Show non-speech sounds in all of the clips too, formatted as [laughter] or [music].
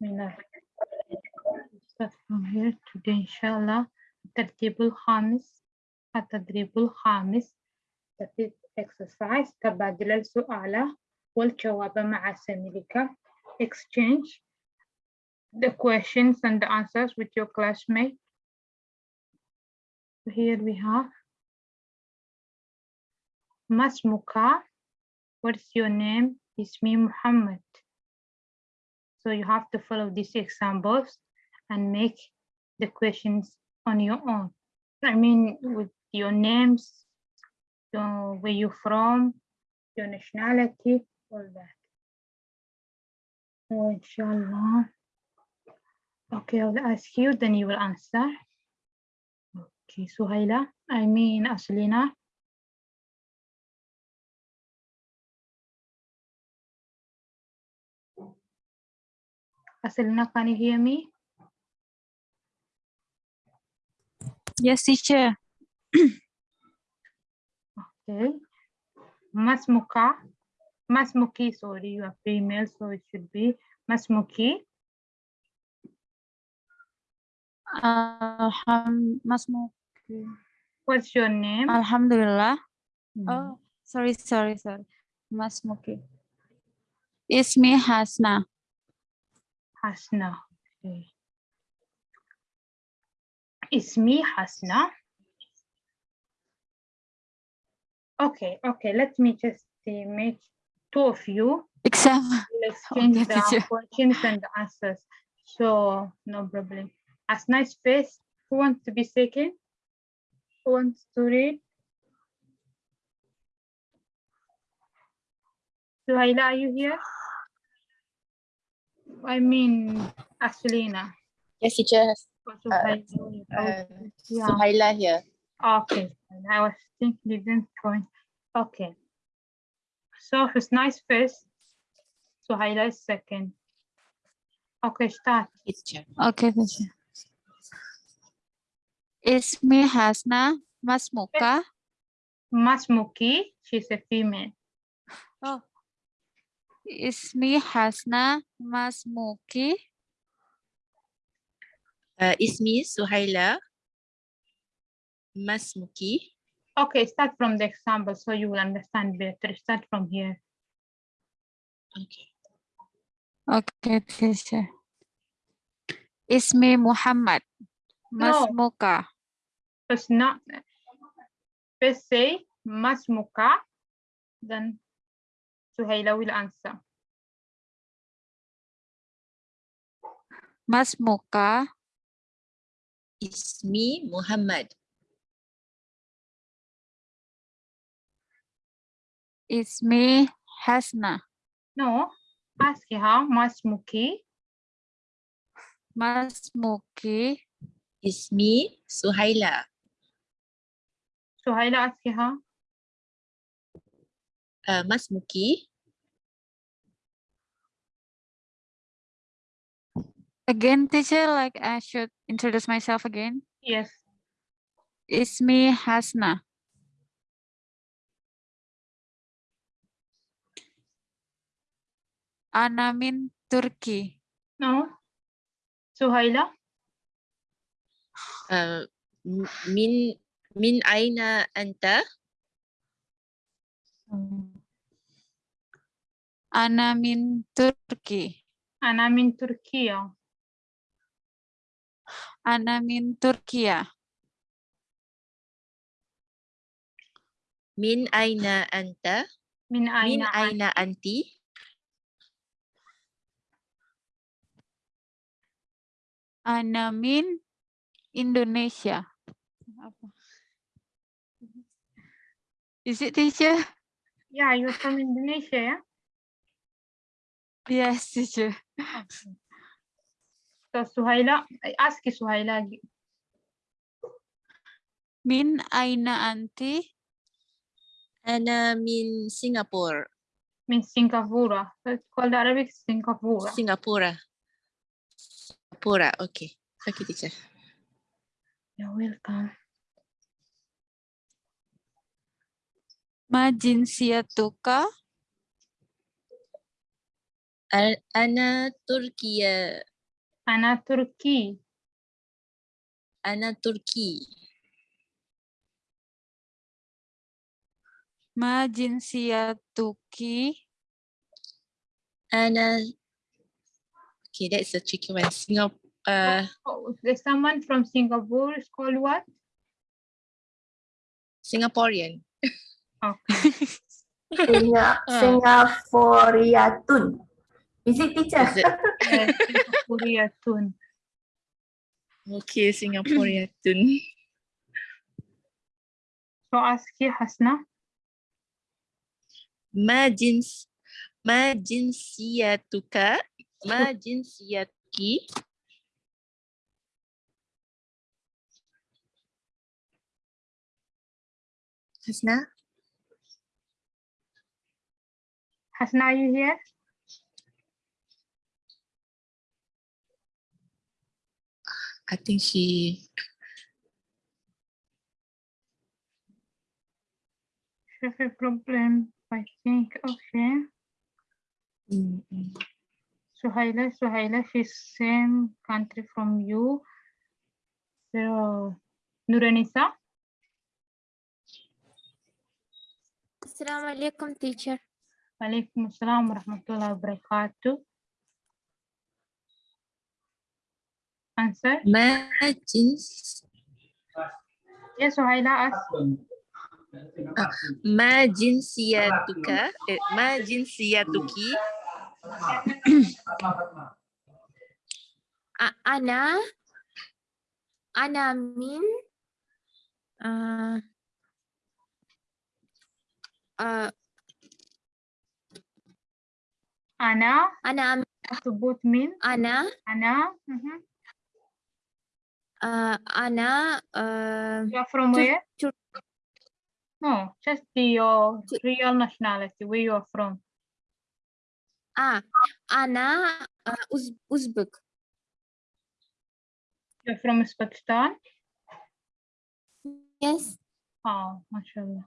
Bismillah. Start from here today inshallah. الترتيب الخامس التدريب الخامس that is exercise تبادل السؤال والجواب مع زميلك exchange the questions and the answers with your classmate. So here we have Masmuka. What's your name? It's me, Muhammad. So you have to follow these examples and make the questions on your own. I mean, with your names, your, where you're from, your nationality, all that. Oh, inshallah. Okay, I'll ask you, then you will answer. Okay, Suhaila, I mean Aslina. Aslina, can you hear me? Yes, teacher. Okay. Masmuka. Masmuki, sorry, you are female, so it should be Masmuki. Alham Masmu. What's your name? Alhamdulillah. Hmm, Oh, sorry, sorry, sorry. Masmuki. Ismi Hasna. Hasna. Okay. Ismi Hasna. Okay, okay, let me just make two of you. Exam. Exchange [laughs] Okay, the questions and the answers. So no problem. As nice face. Who wants to be second? Who wants to read? Suhaila, are you here? I mean, Aslina. Yes, teacher. or Suhaila. Oh, Uh, yeah. Suhaila here. Okay, and I was thinking you didn't join. Okay. So who's nice first? Suhaila is second. Okay, start. Yes, teacher. Okay, teacher. Ismi Hasna. Masmuka. Masmuki, she's a female. Oh. Ismi Hasna. Masmuki. Uh, Ismi Suhaila. Masmuki. Okay, start from the example so you will understand better. Start from here. Okay. Okay, teacher. Ismi Muhammad. Masmuka. No. Masmuka. First not first say Masmuka, then Suhaila will answer. Masmuka. Ismi Muhammad. Ismi Hasna. No, ask her Masmuki. Masmuki. Ismi Suhaila. Suhaila ask her. Uh, Masmuki. Again, teacher, like I should introduce myself again. Yes. Ismi Hasna. Ana min Turki. No. Suhaila. Uh, min min aina anta? Ana min Turki. Ana min Turkiya. Ana min Turkiya. Min aina anta? Min Min aina aina anti? Ana min Indonesia. Apa? Is it teacher? Yeah, you're from Indonesia, yeah? Yes, teacher. So Suhaila, I ask you Suhaila. Min aina anti? Ana min Singapore. means Singapore. So it's called Arabic Singapore. Singapura. Singapura. Okay. Okay, teacher. You're welcome. Ma jinsiyatuka? Ana Turkiya. Ana Turki. Ana Turki. Ma jinsiyatuki? Ana. Okay, that's a tricky one. Singapore. Uh, oh, there's someone from Singapore is called what? Singaporean. Okay. [laughs] Singa, ah. Singaporeatun visit teacher. yes, Singaporean tune. Okay, Singaporean [clears throat] tune. So aski Hasna. Ma jins ma jinsiyatuka ma jinsiyatuki Hasna Hasna are you here I think she Have a problem, I think. Okay. mm, mm. Suhaila, Suhaila, she's same country from you. So, Nuranisa, Assalamu alaikum, teacher. Walaikum Assalam wa rahmatullahi wa barakatuh. answer? Majlis. Yes, Suhaila ask. Uh, ma jinsiyatuka, ma ana, ana min, uh, ah. uh, ah. ana, ana, min, ana, ana. Mm-hmm. Uh, Ana, uh, You are from Tur- where? Tur- No, just the your Tur- real nationality, where you are from. ah, Ana, uh, Uz Uzbek. You're from Uzbekistan. Yes. Oh, mashallah.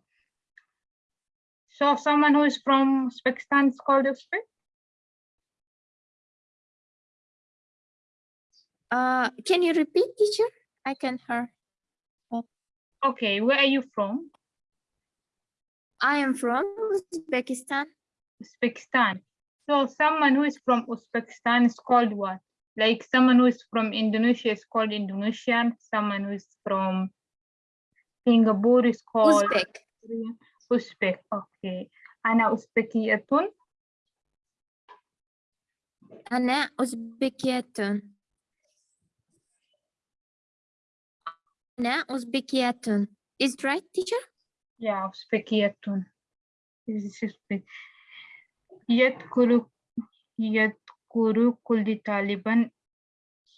So someone who is from Uzbekistan is called Uzbek? Uh, can you repeat, teacher? I can hear. Okay, where are you from? I am from Uzbekistan. Uzbekistan. So someone who is from Uzbekistan is called what? Like someone who is from Indonesia is called Indonesian. Someone who is from Singapore is called Uzbek. Uzbek. Okay. Ana Uzbekiyatun. Ana Uzbekiyatun. Ana Uzbekiyatun. Is it right, teacher? Yeah, Uzbekiyatun. This is Uzbek. Yadkuru Yadkuru kulli Taliban.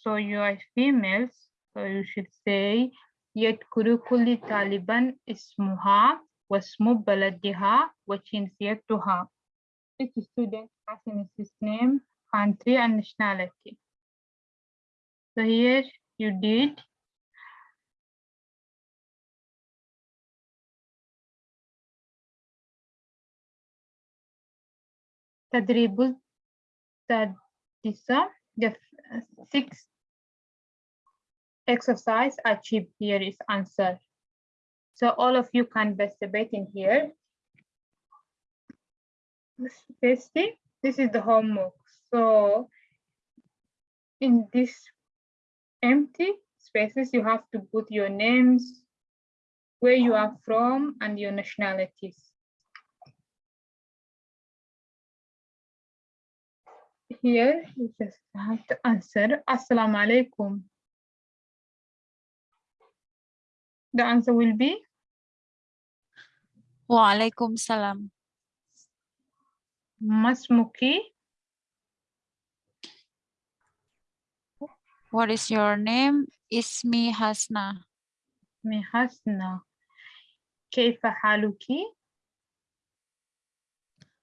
So you are females. So you should say Yadkuru kulli Taliban ismuha wasmu baladiha wa jinsiyatuha. Each student has his name, country and nationality. So here you did تدريب السادسة the f- sixth exercise achieved here is answer. So all of you can participate in here. This- Basically, this is the homework. So in this empty spaces, you have to put your names, where you are from, and your nationalities. Here, you just have to answer. Assalamu alaikum. The answer will be Waalaikum salam. Masmuki. What is your name? Ismi Hasna. Mi hasna. Kaifa haluki?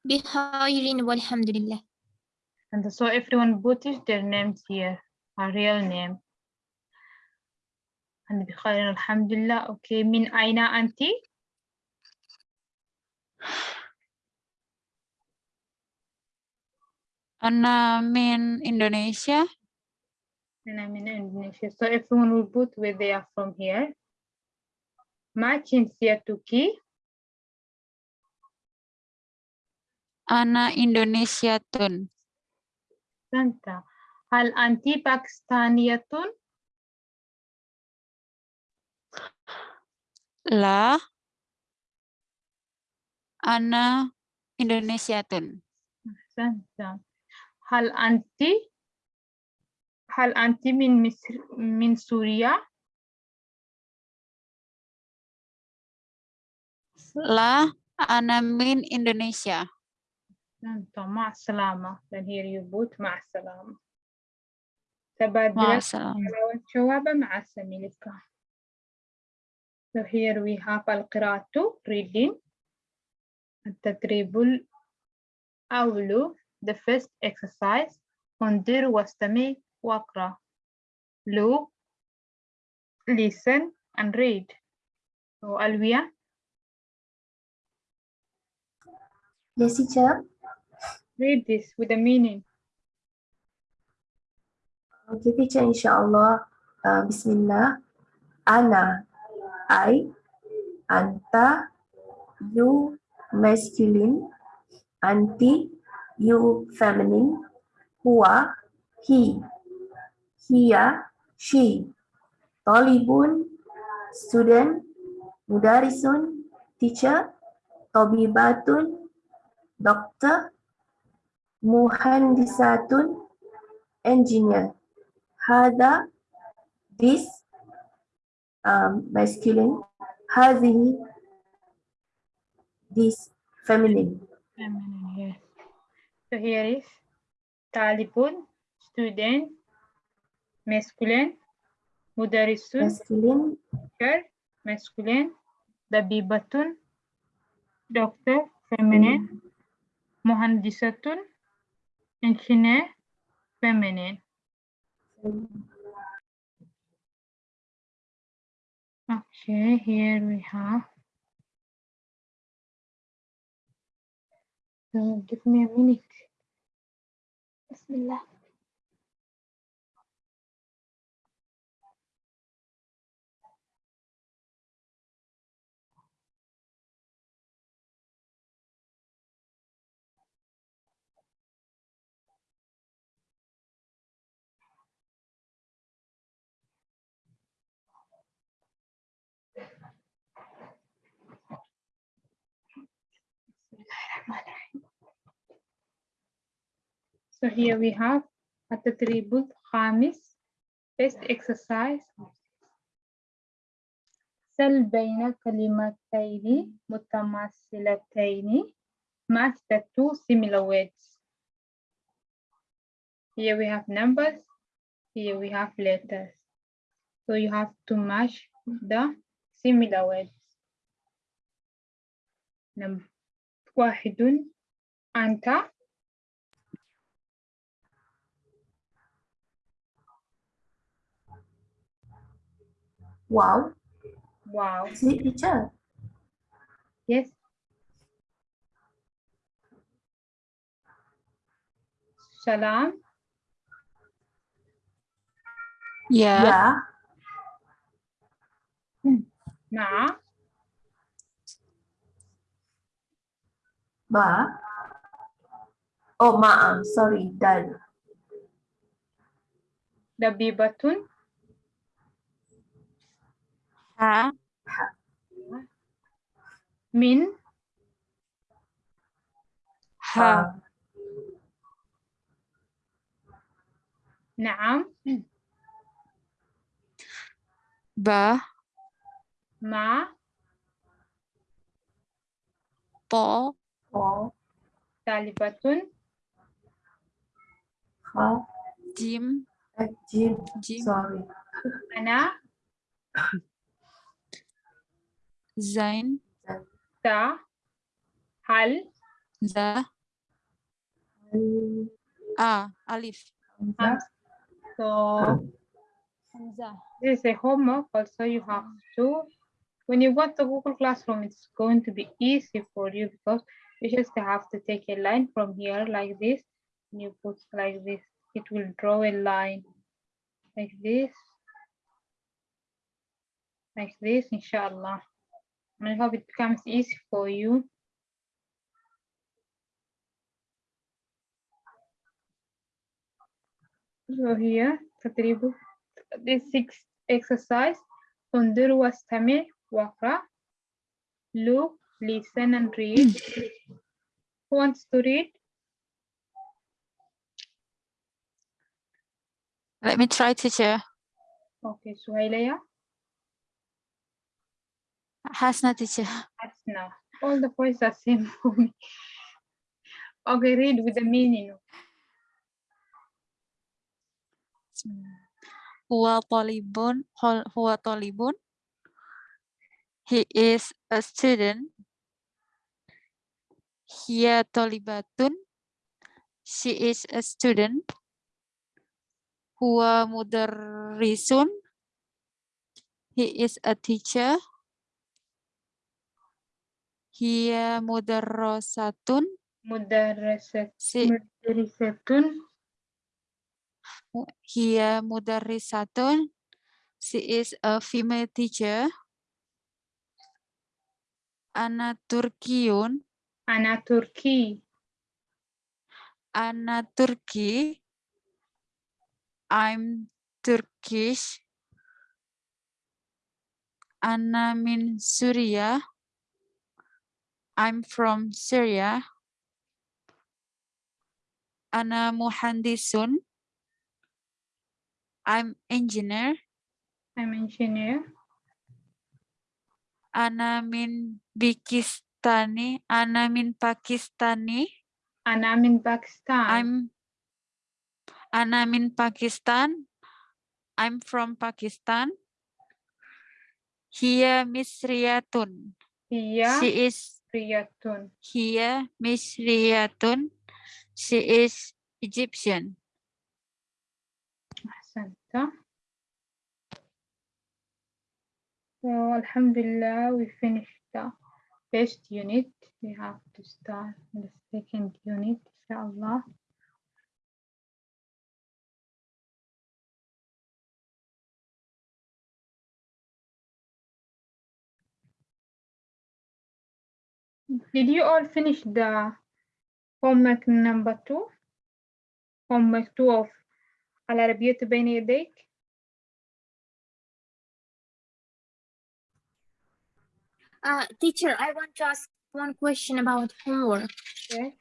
Bihairin walhamdulillah. And so everyone put their names here, a real name. And بخير alhamdulillah. Okay, min aina anti? Ana min Indonesia. and I'm in Indonesia. So everyone will put where they are from here. Ma jinsiyatuki, Ana Indonesiatun. Santa. Hal anti Pakistaniyatun? La. Ana Indonesiatun. Santa. Hal anti Hal anti min Misr min Suria? La. Ana min Indonesia. Santa. Ma'asalama. Then here you put ma'asalama. تبادل Ma'asalam. الجواب مع زميلك. So here we have القراءة reading التدريب الأول the first exercise انظر واستمع واقرأ look listen and read so ألوية Yes, teacher. read this with a meaning Okay, teacher, insyaAllah. Uh, Bismillah. Ana, I, Anta, you, masculine, Anti, you, feminine, Huwa, he, Hiya, she, Tolibun, student, Mudarisun, teacher, Tobibatun, doctor, muhandisatun engineer. Hada, this, um, masculine. Hadhi, this, feminine. Feminine, yes. So here is talibun, student, masculine, mudarrisun, masculine, teacher, masculine, dabibatun, doctor, feminine, muhandisatun, engineer feminine okay here we have. So give me a minute. Bismillah. So here we have التدريب الخامس first exercise سل بين كلمتين متماثلتين match the two similar words here we have numbers here we have letters so you have to match the similar words Num- واحد أنت Wow. Wow. See each other. Yes. Shalom. Yeah. Yeah. Hmm. Nah. Ba. Oh, ma'am. Sorry, dal. Dabibatun. ها من ها نعم ب ما ط طالبة خ جيم جيم أنا sein, da, hal, za, ah, alif. So this is a homework also you have to when you go the Google Classroom, it's going to be easy for you because you just have to take a line from here like this, and you put like this. It will draw a line like this, like this, inshallah. i hope it becomes easy for you so here تدريب this six exercise انظر واستمع واقرأ look listen and read who wants to read Let me try, teacher. okay Suhailaya Hasna, teacher. That's now. All the voices are same for me. Okay, read with the meaning. Huwa talibun. Huwa talibun. He is a student. Hiya talibatun. She is a student. Huwa mudarrisun. He is a teacher. Hiya mudarrasatun. She, Mudarrisatun. hiya mudarrisatun. She is a female teacher. Ana Turkiyun. Ana Turki. Ana Turki. I'm Turkish. Ana min Syria. I'm from Syria. Ana muhandisun. I'm engineer. I'm engineer. Ana min Pakistani. Ana min Pakistani. And I'm in Pakistan. I'm Ana min Pakistan. I'm from Pakistan. Hiya Misriyatun. Hiya She is Riyatun. Hiya Misriyatun. She is Egyptian. Ahsanta. So Alhamdulillah, we finished the first unit. We have to start the second unit, inshallah. Did you all finish the homework number two? Homework two of العربية بين يديك؟ Uh, teacher, I want to ask one question about homework. Yes.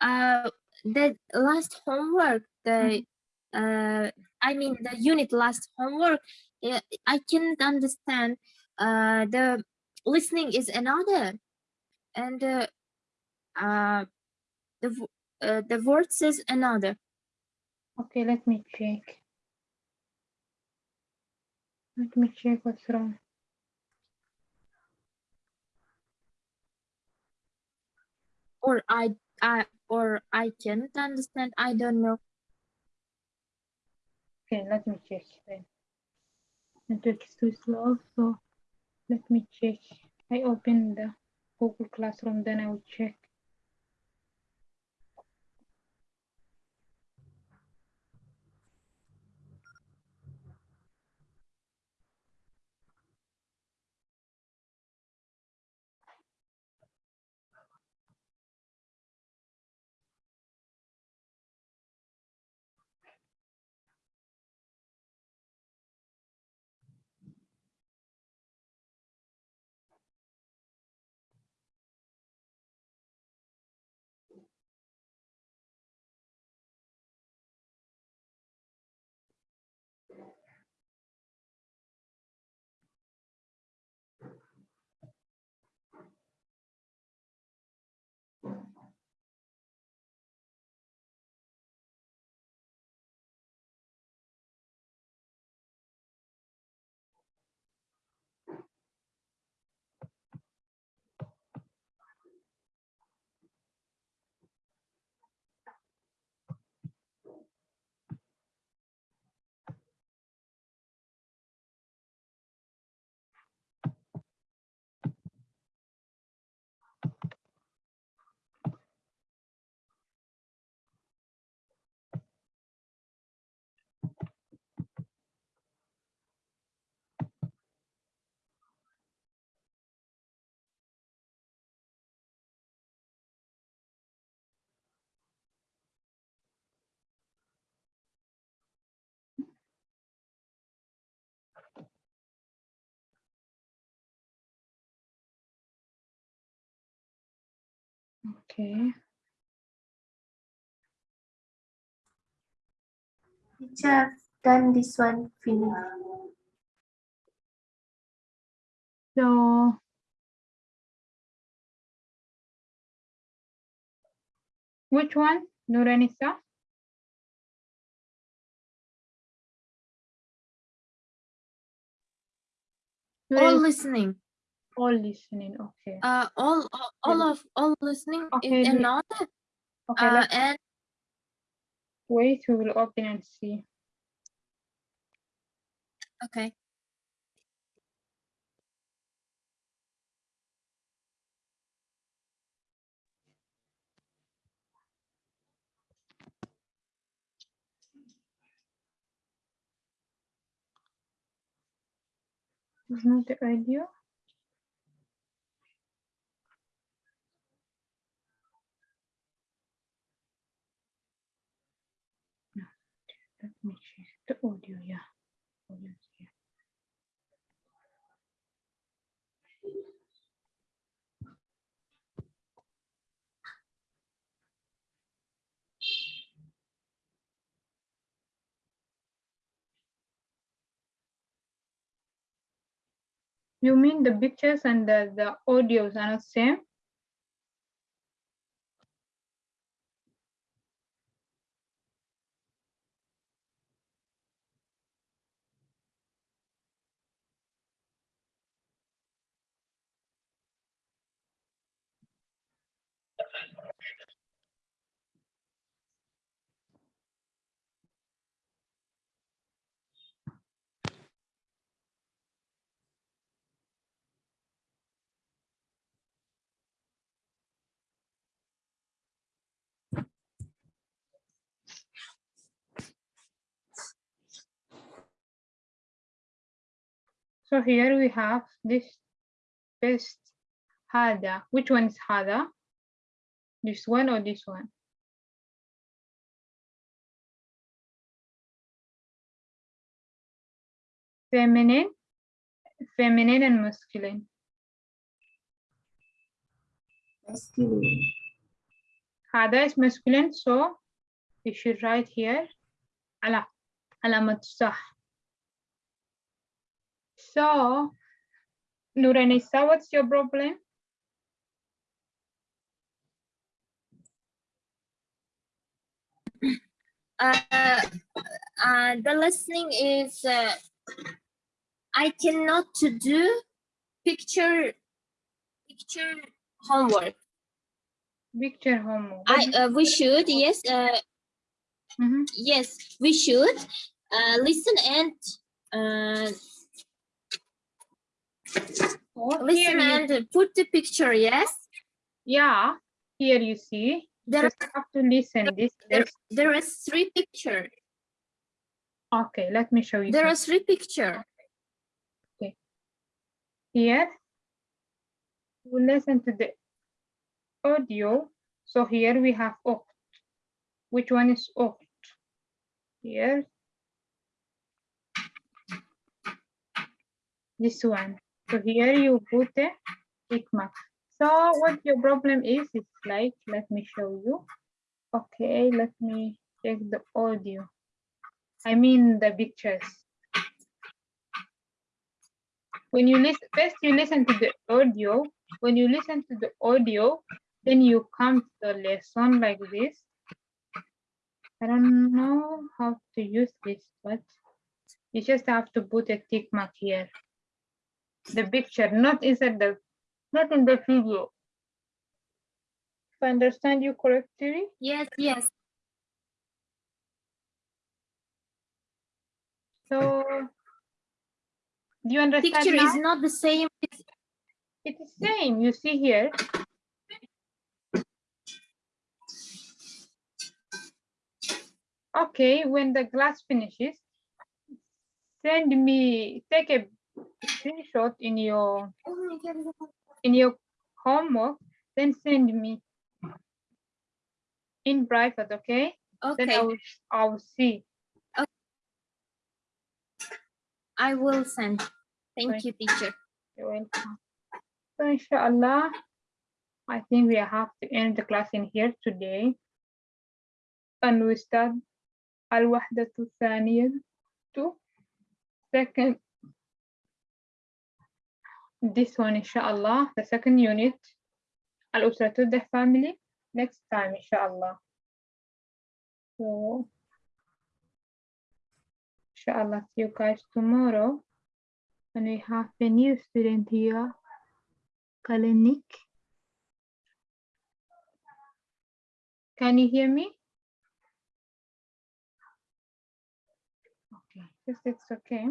Uh, the last homework, the uh, I mean the unit last homework, uh, I can't understand. Uh, the listening is another, and uh, uh, the uh, the words is another. Okay, let me check. Let me check what's wrong. Or I I or I can't understand. I don't know. Okay, let me check then. Network is too slow, so let me check. I open the Google Classroom, then I will check. Okay. Teacher, I've done this one finish. So which one, Nuranisa? All Nuranisa, listening. All listening. Okay. Uh, all, all, all of all listening Okay, is the- Okay. Uh, Let's and wait. We will open and see. okay. Is not the audio. No, Let me check the audio. Yeah. audio is here. You mean the pictures and the, the audios are not same? So here we have this best hada. Which one is hada? This one or this one? Feminine, feminine and masculine. Masculine. Hada is masculine, so you should write here ala alamat sah. So, Nuranisa, what's your problem? Uh, uh, the listening is uh, I cannot to do picture picture homework. Picture homework. I uh, we should yes uh, Mhm. yes we should uh, listen and uh, Oh, listen and put the picture yes Yeah, here you see. there Just have to listen. This there, there is three picture okay. Let me show you. there are three picture Okay. here. We listen to the audio. So here we have oct. Which one is oct? Here. This one. So here you put a tick mark. So what your problem is, it's like, let me show you. Okay, let me check the audio. I mean the pictures. When you listen, first you listen to the audio. When you listen to the audio, then you come to the lesson like this. I don't know how to use this, but you just have to put a tick mark here. The picture, not inside the, not in the video. If I understand you correctly, yes yes so do you understand picture now? is not the same It is same, you see here. Okay, when the glass finishes, send me, take a screenshot in your oh in your homework, then send me in private, okay? Okay. Then I will, I will see. Okay. I will send. Thank okay. you, teacher. You're welcome. So inshallah, I think we have to end the class in here today. And we start Al-Wahdatu Thaniya to second this one inshallah. The second unit al-usra the family. Next time inshallah. So inshallah see you guys tomorrow. And we have a new student here Kalenik can you hear me? Okay just it's okay.